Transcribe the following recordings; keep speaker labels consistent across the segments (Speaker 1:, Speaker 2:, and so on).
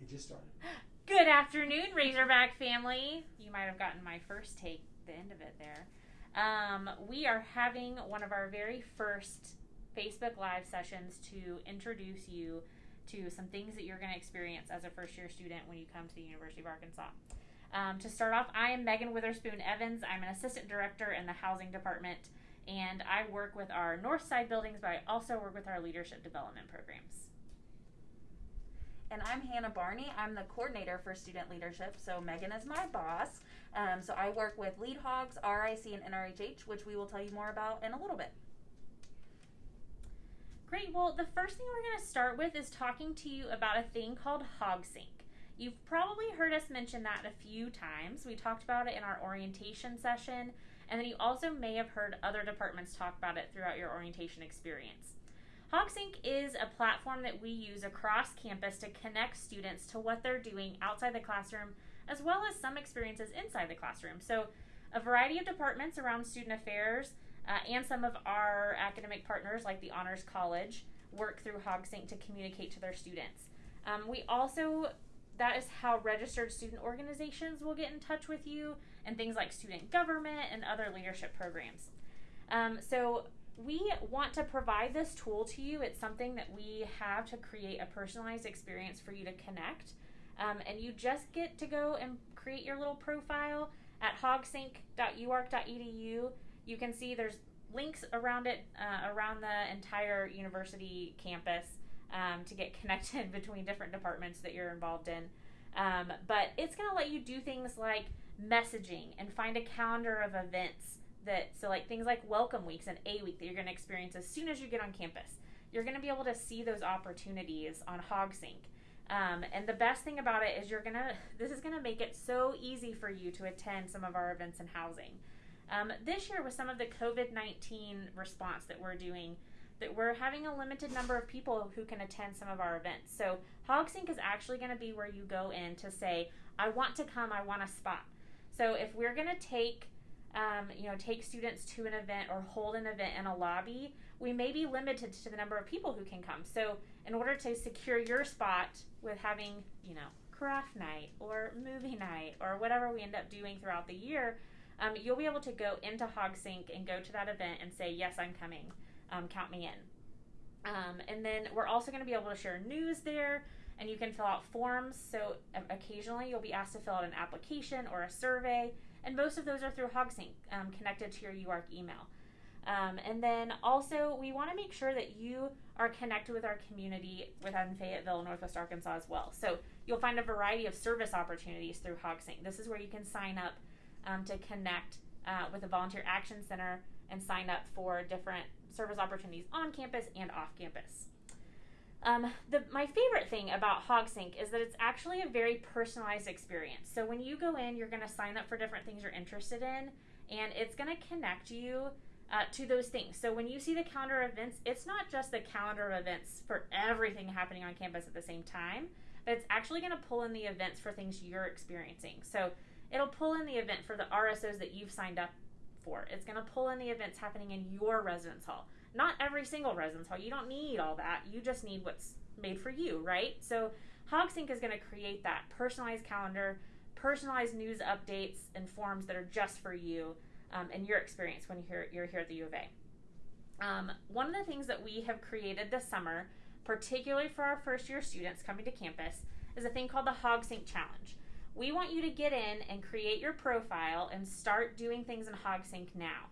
Speaker 1: It just started.
Speaker 2: Good afternoon, Razorback family. You might have gotten my first take, the end of it there. Um, we are having one of our very first Facebook Live sessions to introduce you to some things that you're going to experience as a first year student when you come to the University of Arkansas. Um, to start off, I am Megan Witherspoon Evans. I'm an assistant director in the housing department, and I work with our north side buildings, but I also work with our leadership development programs.
Speaker 3: And I'm Hannah Barney. I'm the coordinator for student leadership. So Megan is my boss. Um, so I work with Lead Hogs, RIC, and NRHH, which we will tell you more about in a little bit.
Speaker 2: Great. Well, the first thing we're going to start with is talking to you about a thing called HogSync. You've probably heard us mention that a few times. We talked about it in our orientation session, and then you also may have heard other departments talk about it throughout your orientation experience. HogSync is a platform that we use across campus to connect students to what they're doing outside the classroom, as well as some experiences inside the classroom. So, a variety of departments around student affairs uh, and some of our academic partners, like the Honors College, work through HogSync to communicate to their students. Um, we also, that is how registered student organizations will get in touch with you, and things like student government and other leadership programs. Um, so, we want to provide this tool to you. It's something that we have to create a personalized experience for you to connect. Um, and you just get to go and create your little profile at hogsync.uark.edu. You can see there's links around it, uh, around the entire university campus um, to get connected between different departments that you're involved in. Um, but it's going to let you do things like messaging and find a calendar of events that so like things like welcome weeks and a week that you're going to experience as soon as you get on campus. You're going to be able to see those opportunities on hogsync um, and the best thing about it is you're going to this is going to make it so easy for you to attend some of our events in housing. Um, this year with some of the covid-19 response that we're doing that we're having a limited number of people who can attend some of our events. So hogsync is actually going to be where you go in to say i want to come i want a spot. So if we're going to take um, you know, take students to an event or hold an event in a lobby, we may be limited to the number of people who can come. So, in order to secure your spot with having, you know, craft night or movie night or whatever we end up doing throughout the year, um, you'll be able to go into HogSync and go to that event and say, Yes, I'm coming. Um, count me in. Um, and then we're also going to be able to share news there and you can fill out forms. So, occasionally you'll be asked to fill out an application or a survey and most of those are through HogSync um, connected to your UARK email. Um, and then also, we want to make sure that you are connected with our community within Fayetteville, Northwest Arkansas as well. So you'll find a variety of service opportunities through HogSync. This is where you can sign up um, to connect uh, with the Volunteer Action Center and sign up for different service opportunities on campus and off campus. Um, the, my favorite thing about HogSync is that it's actually a very personalized experience. So when you go in, you're going to sign up for different things you're interested in, and it's going to connect you uh, to those things. So when you see the calendar of events, it's not just the calendar of events for everything happening on campus at the same time, but it's actually going to pull in the events for things you're experiencing. So it'll pull in the event for the RSOs that you've signed up for. It's going to pull in the events happening in your residence hall not every single residence hall. You don't need all that. You just need what's made for you, right? So HogSync is going to create that personalized calendar, personalized news updates and forms that are just for you um, and your experience when you're, you're here at the U of A. Um, one of the things that we have created this summer, particularly for our first year students coming to campus, is a thing called the HogSync Challenge. We want you to get in and create your profile and start doing things in HogSync now.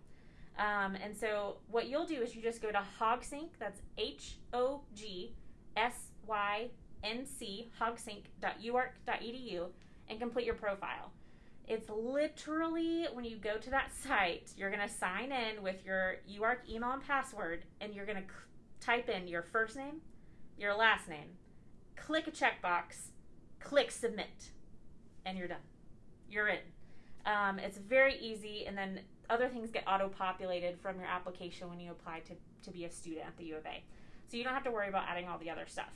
Speaker 2: Um, and so what you'll do is you just go to HogSync, that's H O G S Y N C, hogsync.uark.edu, and complete your profile. It's literally when you go to that site, you're going to sign in with your UARK email and password, and you're going to type in your first name, your last name, click a checkbox, click submit, and you're done. You're in. Um, it's very easy, and then other things get auto populated from your application when you apply to, to be a student at the U of A. So you don't have to worry about adding all the other stuff.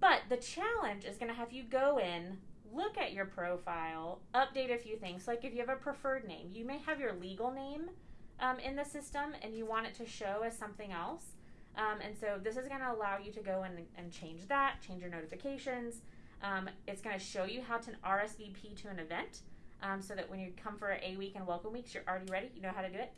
Speaker 2: But the challenge is going to have you go in, look at your profile, update a few things. Like if you have a preferred name, you may have your legal name um, in the system and you want it to show as something else. Um, and so this is going to allow you to go in and change that, change your notifications. Um, it's going to show you how to RSVP to an event um, so that when you come for A week and welcome weeks, you're already ready. You know how to do it.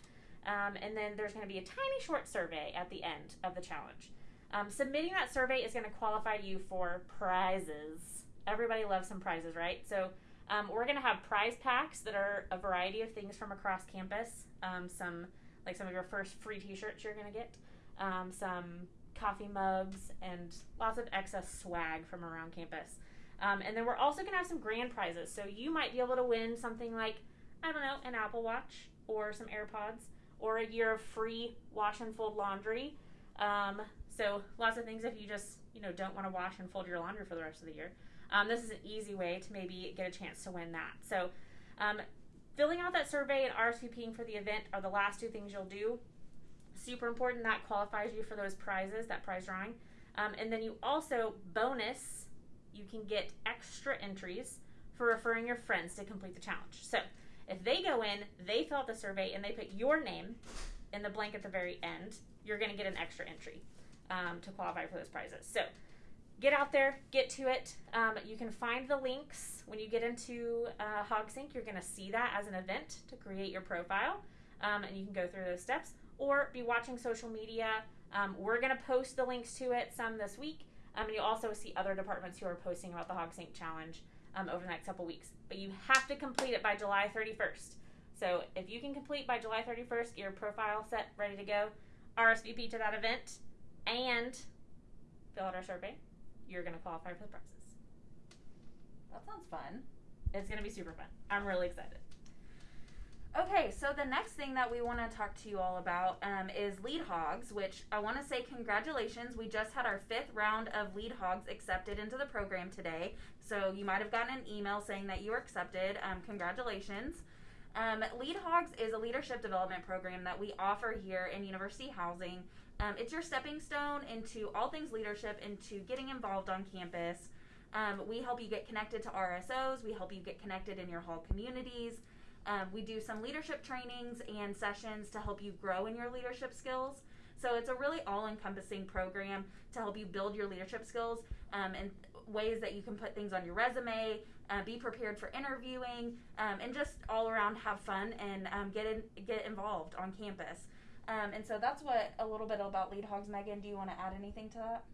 Speaker 2: Um, and then there's going to be a tiny short survey at the end of the challenge. Um, submitting that survey is going to qualify you for prizes. Everybody loves some prizes, right? So um, we're going to have prize packs that are a variety of things from across campus. Um, some, like some of your first free T-shirts you're going to get. Um, some coffee mugs and lots of excess swag from around campus. Um, and then we're also going to have some grand prizes. So you might be able to win something like, I don't know, an Apple Watch or some AirPods or a year of free wash and fold laundry. Um, so lots of things if you just, you know, don't want to wash and fold your laundry for the rest of the year. Um, this is an easy way to maybe get a chance to win that. So um, filling out that survey and RSVPing for the event are the last two things you'll do. Super important. That qualifies you for those prizes, that prize drawing. Um, and then you also, bonus, you can get extra entries for referring your friends to complete the challenge. So if they go in, they fill out the survey, and they put your name in the blank at the very end, you're going to get an extra entry um, to qualify for those prizes. So get out there, get to it. Um, you can find the links when you get into uh, HogSync. You're going to see that as an event to create your profile, um, and you can go through those steps or be watching social media. Um, we're going to post the links to it some this week. Um, and you'll also see other departments who are posting about the HogSync Challenge um, over the next couple weeks. But you have to complete it by July 31st. So if you can complete by July 31st, your profile set, ready to go, RSVP to that event, and fill out our survey, you're going to qualify for the prizes.
Speaker 3: That sounds fun.
Speaker 2: It's going to be super fun. I'm really excited.
Speaker 3: Okay, so the next thing that we want to talk to you all about um, is lead hogs, which I want to say congratulations. We just had our fifth round of lead hogs accepted into the program today. So you might have gotten an email saying that you were accepted. Um, congratulations. Um, lead hogs is a leadership development program that we offer here in University Housing. Um, it's your stepping stone into all things leadership, into getting involved on campus. Um, we help you get connected to RSOs. We help you get connected in your hall communities. Um, we do some leadership trainings and sessions to help you grow in your leadership skills. So it's a really all encompassing program to help you build your leadership skills um, and ways that you can put things on your resume, uh, be prepared for interviewing, um, and just all around have fun and um, get in, get involved on campus. Um, and so that's what a little bit about Lead Hogs. Megan, do you want to add anything to that?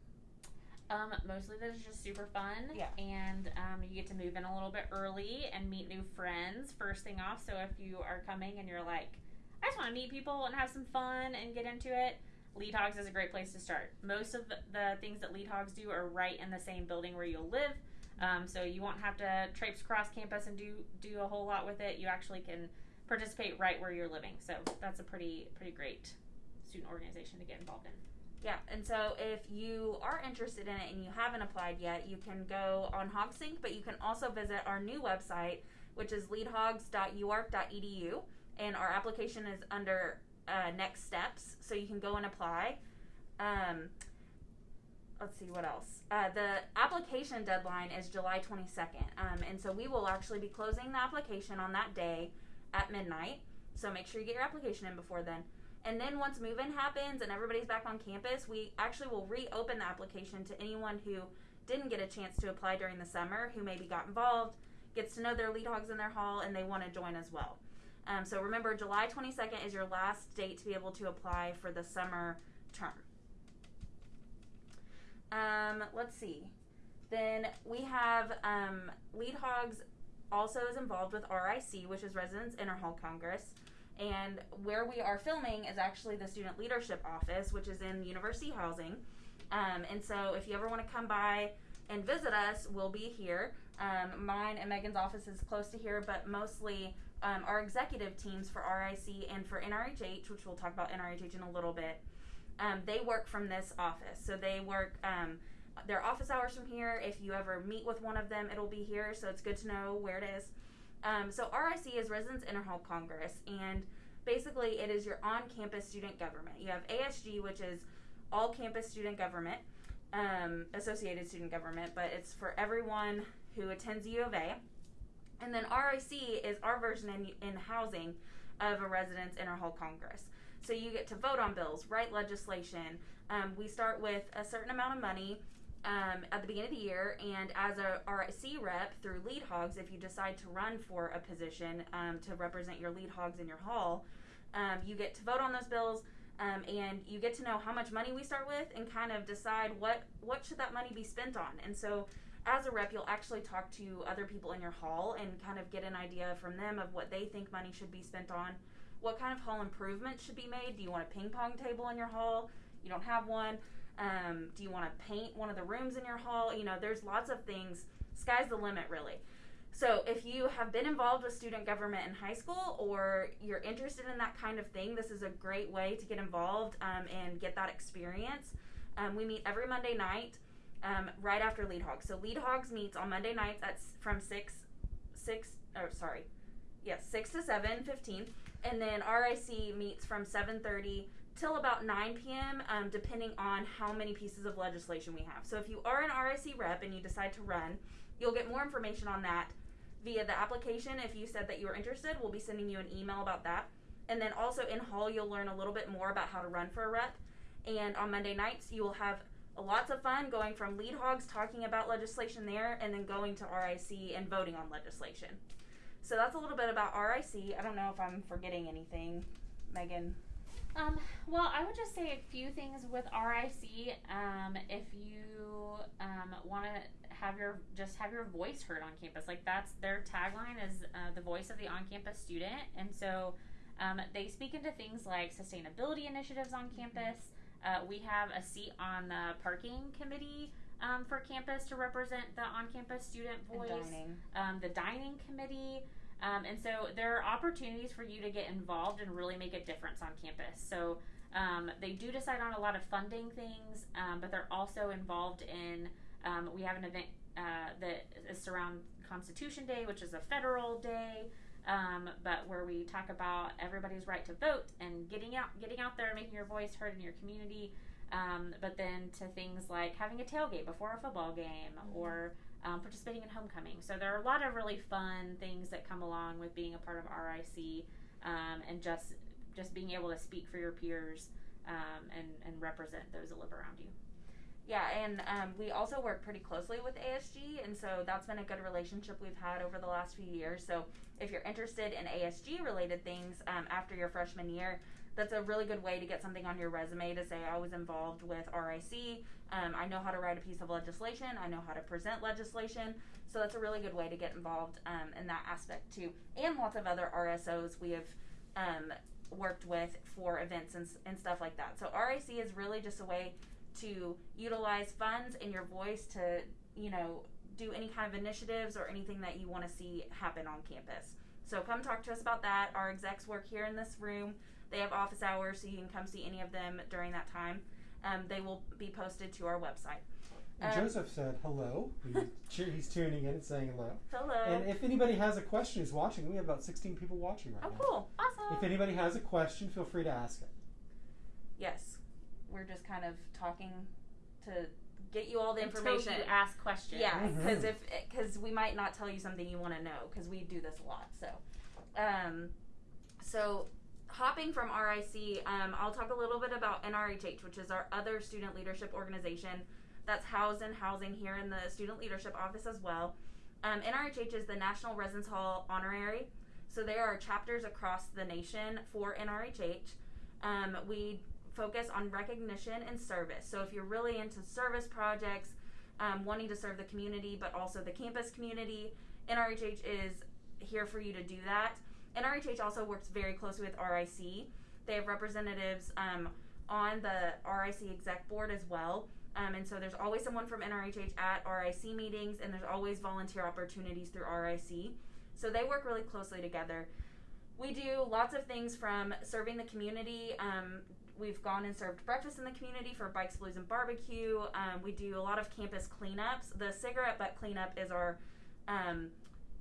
Speaker 2: Um, mostly that is just super fun.
Speaker 3: Yeah.
Speaker 2: And um, you get to move in a little bit early and meet new friends first thing off. So if you are coming and you're like, I just want to meet people and have some fun and get into it, Lead Hogs is a great place to start. Most of the, the things that Lead Hogs do are right in the same building where you'll live. Um, so you won't have to traipse across campus and do do a whole lot with it. You actually can participate right where you're living. So that's a pretty pretty great student organization to get involved in.
Speaker 3: Yeah, and so if you are interested in it and you haven't applied yet, you can go on HogSync, but you can also visit our new website, which is leadhogs.uark.edu, and our application is under uh, next steps, so you can go and apply. Um, let's see what else. Uh, the application deadline is July 22nd, um, and so we will actually be closing the application on that day at midnight. So make sure you get your application in before then. And then once move in happens and everybody's back on campus, we actually will reopen the application to anyone who didn't get a chance to apply during the summer, who maybe got involved, gets to know their lead hogs in their hall, and they want to join as well. Um, so remember, July 22nd is your last date to be able to apply for the summer term. Um, let's see. Then we have um, Lead Hogs also is involved with RIC, which is Residents Interhall Congress. And where we are filming is actually the Student Leadership Office, which is in University Housing. Um, and so if you ever want to come by and visit us, we'll be here. Um, mine and Megan's office is close to here, but mostly um, our executive teams for RIC and for NRHH, which we'll talk about NRHH in a little bit, um, they work from this office. So they work um, their office hours from here. If you ever meet with one of them, it'll be here. So it's good to know where it is. Um, so RIC is Residents Interhall Congress, and basically it is your on-campus student government. You have ASG, which is all campus student government, um, associated student government, but it's for everyone who attends U of A. And then RIC is our version in, in housing of a Residents Interhall Congress. So you get to vote on bills, write legislation. Um, we start with a certain amount of money um, at the beginning of the year. And as a RIC rep through Lead Hogs, if you decide to run for a position um, to represent your Lead Hogs in your hall, um, you get to vote on those bills. Um, and you get to know how much money we start with and kind of decide what what should that money be spent on and so as a rep you'll actually talk to other people in your hall and kind of get an idea from them of what they think money should be spent on what kind of hall improvements should be made do you want a ping pong table in your hall you don't have one um, do you want to paint one of the rooms in your hall you know there's lots of things sky's the limit really so, if you have been involved with student government in high school or you're interested in that kind of thing, this is a great way to get involved um, and get that experience. Um, we meet every Monday night um, right after Lead Hogs. So, Lead Hogs meets on Monday nights at from 6, 6, or sorry, yes, 6 to 7, 15. And then RIC meets from 7.30 till about 9 p.m., um, depending on how many pieces of legislation we have. So, if you are an RIC rep and you decide to run, you'll get more information on that via the application. If you said that you were interested, we'll be sending you an email about that. And then also in Hall, you'll learn a little bit more about how to run for a rep. And on Monday nights, you will have lots of fun going from lead hogs talking about legislation there and then going to RIC and voting on legislation. So that's a little bit about RIC. I don't know if I'm forgetting anything, Megan.
Speaker 2: Um, well, I would just say a few things with RIC. Um, if you um, want to have your just have your voice heard on campus. Like that's their tagline is uh, the voice of the on-campus student, and so um, they speak into things like sustainability initiatives on campus. Uh, we have a seat on the parking committee um, for campus to represent the on-campus student voice.
Speaker 3: dining.
Speaker 2: Um, the dining committee. Um, and so there are opportunities for you to get involved and really make a difference on campus. So um, they do decide on a lot of funding things, um, but they're also involved in um, we have an event uh, that is around Constitution Day, which is a federal day, um, but where we talk about everybody's right to vote and getting out, getting out there and making your voice heard in your community. Um, but then to things like having a tailgate before a football game
Speaker 3: Mm-hmm.
Speaker 2: or um, participating in homecoming. So there are a lot of really fun things that come along with being a part of RIC um, and just just being able to speak for your peers um, and and represent those that live around you.
Speaker 3: Yeah, and um, we also work pretty closely with ASG, and so that's been a good relationship we've had over the last few years. So if you're interested in ASG related things um, after your freshman year, that's a really good way to get something on your resume to say I was involved with RIC. Um, I know how to write a piece of legislation. I know how to present legislation. So that's a really good way to get involved um, in that aspect too. And lots of other RSOs we have um, worked with for events and, and stuff like that. So RIC is really just a way to utilize funds and your voice to, you know, do any kind of initiatives or anything that you want to see happen on campus. So come talk to us about that. Our execs work here in this room. They have office hours, so you can come see any of them during that time. Um, they will be posted to our website. Um,
Speaker 1: Joseph said hello. He's, he's tuning in and saying hello.
Speaker 3: Hello.
Speaker 1: And if anybody has a question who's watching, we have about 16 people watching right
Speaker 3: oh,
Speaker 1: now.
Speaker 3: Oh, cool.
Speaker 2: Awesome.
Speaker 1: If anybody has a question, feel free to ask it.
Speaker 3: Yes. We're just kind of talking to get you all the
Speaker 2: Until
Speaker 3: information.
Speaker 2: you ask questions.
Speaker 3: Yeah, because if because we might not tell you something you want to know because we do this a lot. So, um, so hopping from RIC, um, I'll talk a little bit about NRHH, which is our other student leadership organization that's housed in housing here in the student leadership office as well. Um, NRHH is the National Residence Hall Honorary, so there are chapters across the nation for NRHH. Um, we focus on recognition and service. So if you're really into service projects, um, wanting to serve the community, but also the campus community. NRHH is here for you to do that. NRHH also works very closely with RIC. They have representatives um, on the RIC exec board as well. Um, and so there's always someone from NRHH at RIC meetings, and there's always volunteer opportunities through RIC. So they work really closely together. We do lots of things from serving the community. Um, we've gone and served breakfast in the community for Bikes, Blues, and Barbecue. Um, we do a lot of campus cleanups. The cigarette butt cleanup is our um,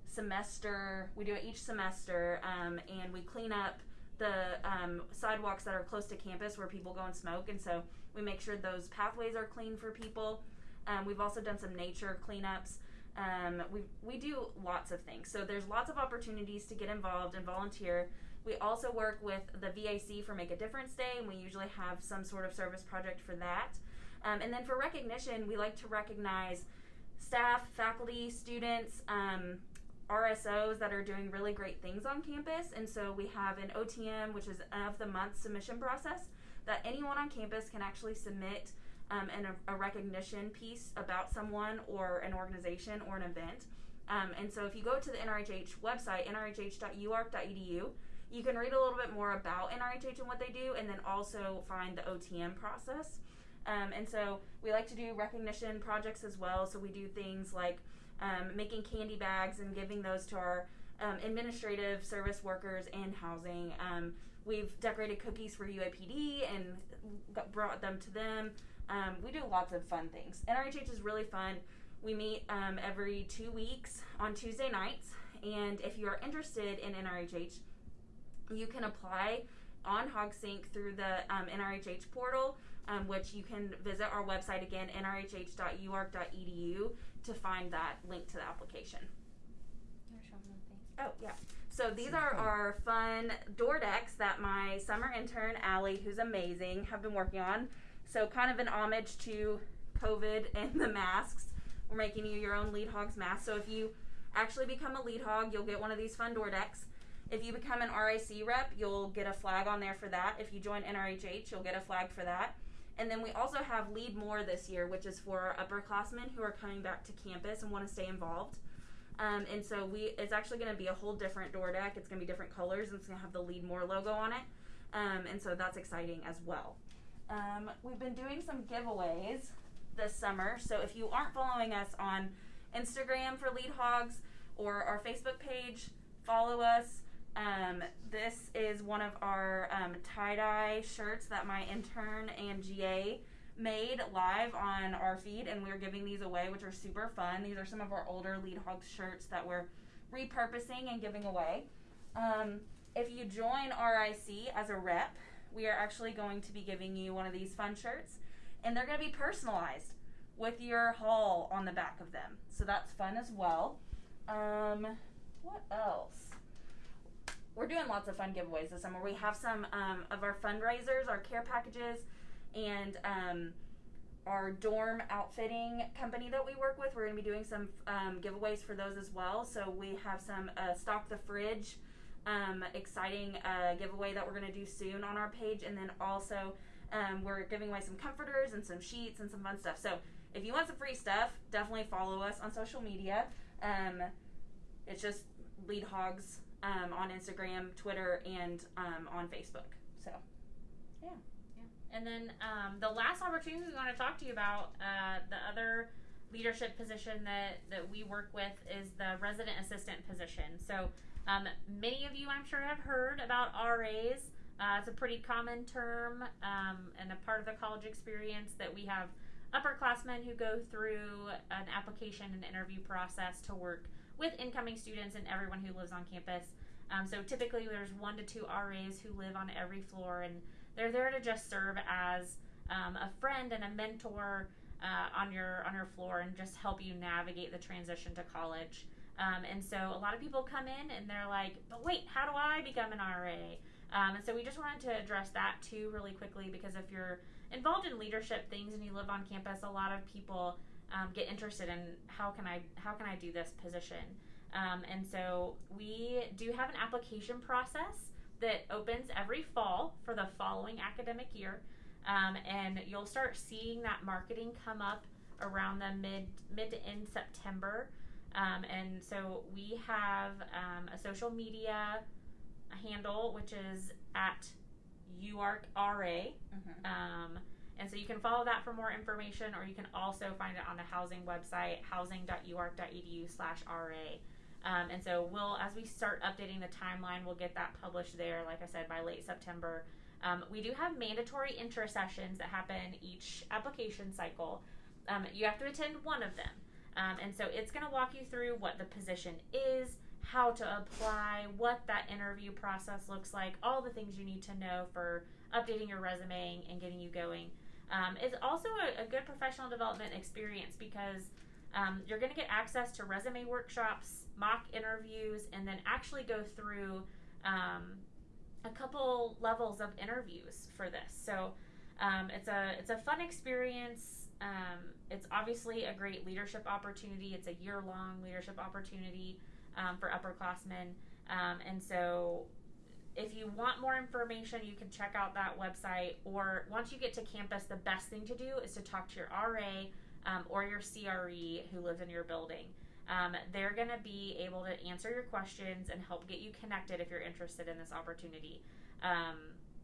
Speaker 3: semester. We do it each semester, um, and we clean up the um, sidewalks that are close to campus where people go and smoke. And so we make sure those pathways are clean for people. Um, we've also done some nature cleanups. Um, we, we do lots of things. So there's lots of opportunities to get involved and volunteer. We also work with the VAC for Make a Difference Day, and we usually have some sort of service project for that. Um, and then for recognition, we like to recognize staff, faculty, students, um, RSOs that are doing really great things on campus. And so we have an OTM, which is of the month submission process, that anyone on campus can actually submit um, and a, a recognition piece about someone or an organization or an event. Um, and so if you go to the NRHH website, nrhh.uark.edu, you can read a little bit more about NRHH and what they do, and then also find the OTM process. Um, and so we like to do recognition projects as well. So we do things like um, making candy bags and giving those to our um, administrative service workers and housing. Um, we've decorated cookies for UAPD and got, brought them to them. Um, we do lots of fun things. NRHH is really fun. We meet um, every two weeks on Tuesday nights. And if you are interested in NRHH, you can apply on HogSync through the um, NRHH portal, um, which you can visit our website again, nrhh.uark.edu, to find that link to the application. Oh, yeah. So these are our fun door decs that my summer intern, Allie, who's amazing, have been working on. So, kind of an homage to COVID and the masks. We're making you your own Lead Hogs mask. So, if you actually become a Lead Hog, you'll get one of these fun door decs. If you become an RIC rep, you'll get a flag on there for that. If you join NRHH, you'll get a flag for that. And then we also have Lead More this year, which is for our upperclassmen who are coming back to campus and want to stay involved. Um, and so we, it's actually going to be a whole different door dec. It's going to be different colors, and it's going to have the Lead More logo on it. Um, and so that's exciting as well. Um, we've been doing some giveaways this summer. So if you aren't following us on Instagram for Lead Hogs or our Facebook page, follow us. Um, this is one of our um, tie dye shirts that my intern and GA made live on our feed, and we're giving these away, which are super fun. These are some of our older Lead Hogs shirts that we're repurposing and giving away. Um, if you join RIC as a rep, we are actually going to be giving you one of these fun shirts, and they're going to be personalized with your hall on the back of them. So that's fun as well. Um, what else? We're doing lots of fun giveaways this summer. We have some um, of our fundraisers, our care packages, and um, our dorm outfitting company that we work with. We're going to be doing some um, giveaways for those as well. So we have some uh, stock the fridge um, exciting uh, giveaway that we're going to do soon on our page. And then also, um, we're giving away some comforters and some sheets and some fun stuff. So if you want some free stuff, definitely follow us on social media. Um, it's just Lead Hogs um, on Instagram, Twitter, and um, on Facebook. So, yeah. yeah.
Speaker 2: And then um, the last opportunity we want to talk to you about, uh, the other leadership position that, that we work with is the resident assistant position. So um, many of you, I'm sure, have heard about RAs. Uh, it's a pretty common term um, and a part of the college experience that we have upperclassmen who go through an application and interview process to work with incoming students and everyone who lives on campus. Um, so typically, there's one to two RAs who live on every floor, and they're there to just serve as um, a friend and a mentor uh, on your on your floor and just help you navigate the transition to college. Um, and so a lot of people come in and they're like, but wait, how do I become an RA? Um, and so we just wanted to address that too really quickly because if you're involved in leadership things and you live on campus, a lot of people um, get interested in how can I how can I do this position. Um, and so we do have an application process that opens every fall for the following academic year. Um, and you'll start seeing that marketing come up around the mid mid to end September. Um, and so we have um, a social media handle which is at UARKRA.
Speaker 3: Mm-hmm.
Speaker 2: And so you can follow that for more information, or you can also find it on the housing website, housing.uark.edu slash RA. Um, and so we'll, as we start updating the timeline, we'll get that published there, like I said, by late September. Um, we do have mandatory intro sessions that happen each application cycle. Um, you have to attend one of them. Um, and so it's going to walk you through what the position is, how to apply, what that interview process looks like, all the things you need to know for updating your resume and getting you going. Um, it's also a, a, good professional development experience because um, you're going to get access to resume workshops, mock interviews, and then actually go through um, a couple levels of interviews for this. So Um, it's a it's a fun experience. Um, it's obviously a great leadership opportunity. It's a year long leadership opportunity um, for upperclassmen. And so, if you want more information, you can check out that website. Or once you get to campus, the best thing to do is to talk to your RA um, or your CRE who lives in your building. Um, they're going to be able to answer your questions and help get you connected if you're interested in this opportunity. Um,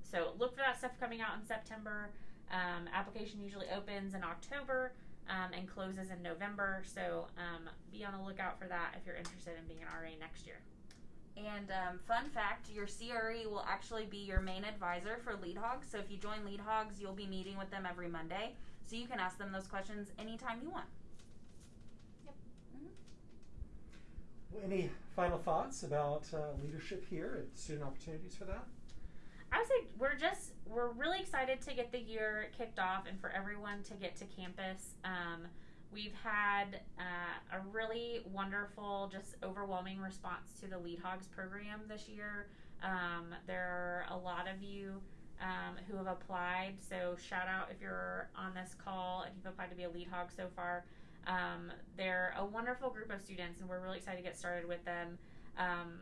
Speaker 2: so look for that stuff coming out in September. Um, application usually opens in October um, and closes in November. So um, be on the lookout for that if you're interested in being an RA next year.
Speaker 3: And um, fun fact, your CRE will actually be your main advisor for Lead Hogs. So if you join Lead Hogs, you'll be meeting with them every Monday. So you can ask them those questions anytime you want.
Speaker 1: Well, any final thoughts about uh, leadership here and student opportunities for that?
Speaker 2: I would say we're just we're really excited to get the year kicked off and for everyone to get to campus. Um, we've had uh, a really wonderful, just overwhelming response to the Lead Hogs program this year. Um, there are a lot of you um, who have applied, so shout out if you're on this call if you've applied to be a Lead Hog so far. Um, they're a wonderful group of students, and we're really excited to get started with them. Um,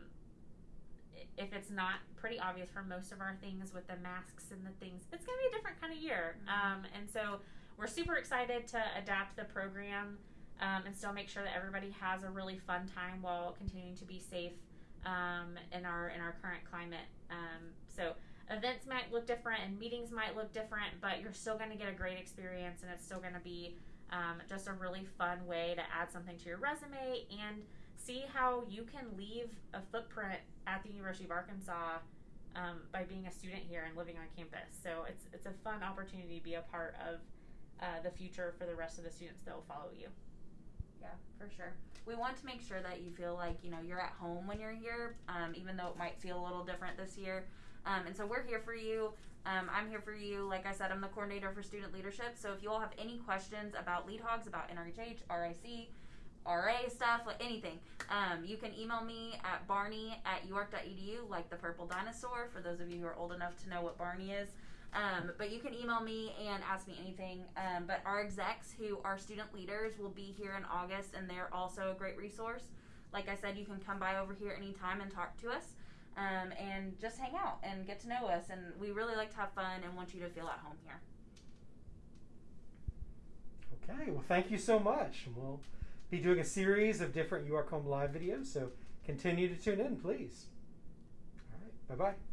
Speaker 2: if it's not pretty obvious for most of our things with the masks and the things, it's going to be a different kind of year. Um, and so we're super excited to adapt the program um, and still make sure that everybody has a really fun time while continuing to be safe um, in our in our current climate. Um, so events might look different and meetings might look different, but you're still going to get a great experience, and it's still going to be um, just a really fun way to add something to your resume and see how you can leave a footprint at the University of Arkansas um, by being a student here and living on campus. So it's it's a fun opportunity to be a part of uh, the future for the rest of the students that will follow you.
Speaker 3: Yeah, for sure. We want to make sure that you feel like you know you're at home when you're here, um, even though it might feel a little different this year. Um, and so we're here for you. Um, I'm here for you. Like I said, I'm the coordinator for student leadership. So if you all have any questions about lead hogs, about NRHH, RIC, RA stuff, like anything, um, you can email me at barney at uark.edu, like the purple dinosaur, for those of you who are old enough to know what Barney is. Um, but you can email me and ask me anything. Um, but our execs, who are student leaders, will be here in August, and they're also a great resource. Like I said, you can come by over here anytime and talk to us um, and just hang out and get to know us. And we really like to have fun and want you to feel at home here.
Speaker 1: Okay, well, thank you so much. We'll be doing a series of different Home Live videos, so continue to tune in, please. All right, bye bye.